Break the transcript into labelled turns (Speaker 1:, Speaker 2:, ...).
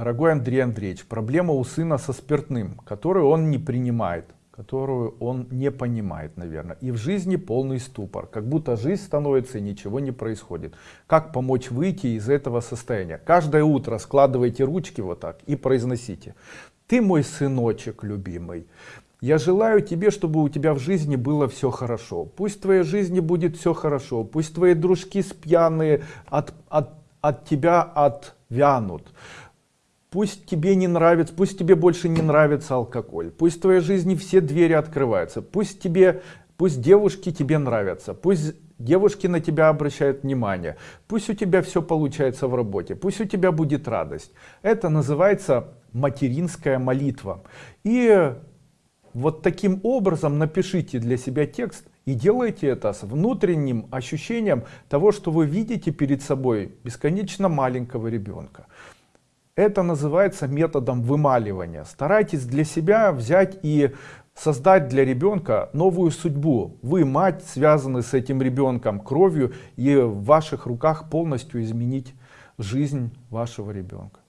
Speaker 1: Дорогой Андрей Андреевич, проблема у сына со спиртным, которую он не принимает, которую он не понимает, наверное. И в жизни полный ступор, как будто жизнь становится и ничего не происходит. Как помочь выйти из этого состояния? Каждое утро складывайте ручки вот так и произносите. Ты мой сыночек любимый. Я желаю тебе, чтобы у тебя в жизни было все хорошо. Пусть в твоей жизни будет все хорошо. Пусть твои дружки спьяные от, от, от тебя отвянут. Пусть тебе не нравится, пусть тебе больше не нравится алкоголь. Пусть в твоей жизни все двери открываются. Пусть тебе, пусть девушки тебе нравятся. Пусть девушки на тебя обращают внимание. Пусть у тебя все получается в работе. Пусть у тебя будет радость. Это называется материнская молитва. И вот таким образом напишите для себя текст и делайте это с внутренним ощущением того, что вы видите перед собой бесконечно маленького ребенка. Это называется методом вымаливания. Старайтесь для себя взять и создать для ребенка новую судьбу. Вы, мать, связаны с этим ребенком кровью, и в ваших руках полностью изменить жизнь вашего ребенка.